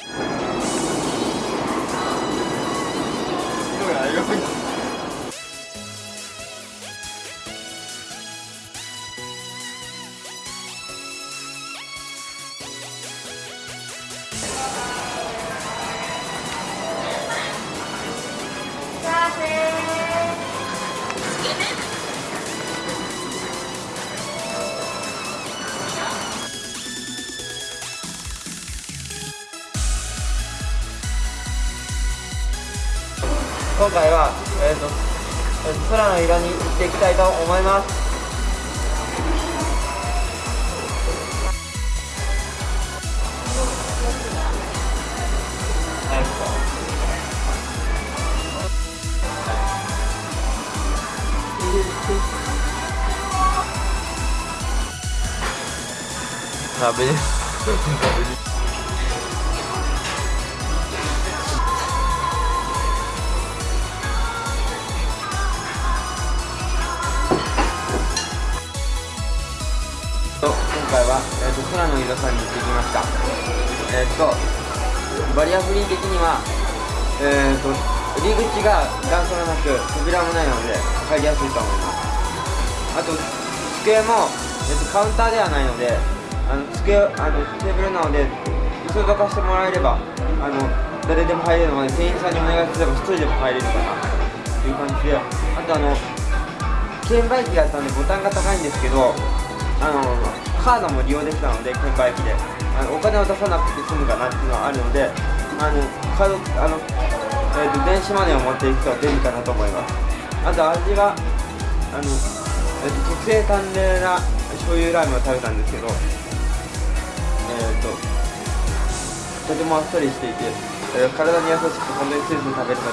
you. 今回は、えーとえーと空の色に行っていきたいと思います。食べ回は、えー、と空の色さんに行ってきました。えっ、とバリアフリー的にはえっ、と入り口が段差がなく扉もないので入りやすいと思います。あと机も、えー、とカウンターではないのであの机あのテーブルなので椅子をどかしてもらえればあの誰でも入れるので店員さんにお願いすれば1人でも入れるかなという感じで。あとあの券売機だったんでボタンが高いんですけどあのカードも利用できたので券売機で。あのお金を出さなくて済むかなっていうのはあるのであのカードあの、えーと、電子マネーを持っていくと便利かなと思います。あと味はあの、えーと、特製淡麗な醤油ラーメンを食べたんですけどえっ、ー、ととてもあっさりしていて、えー、体に優しく本当にスープ食べれた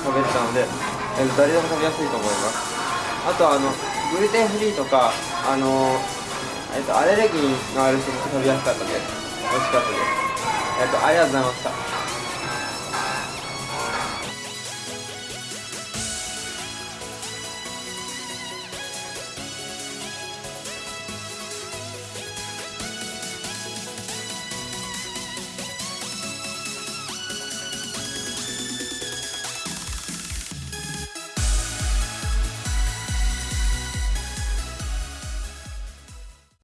食べれたので、えー、誰でも食べやすいと思います。あとあのグルテンフリーとかあのえっと、アレルギーのある人も食べやすかったです美味しかったです。えっとありがとうございました。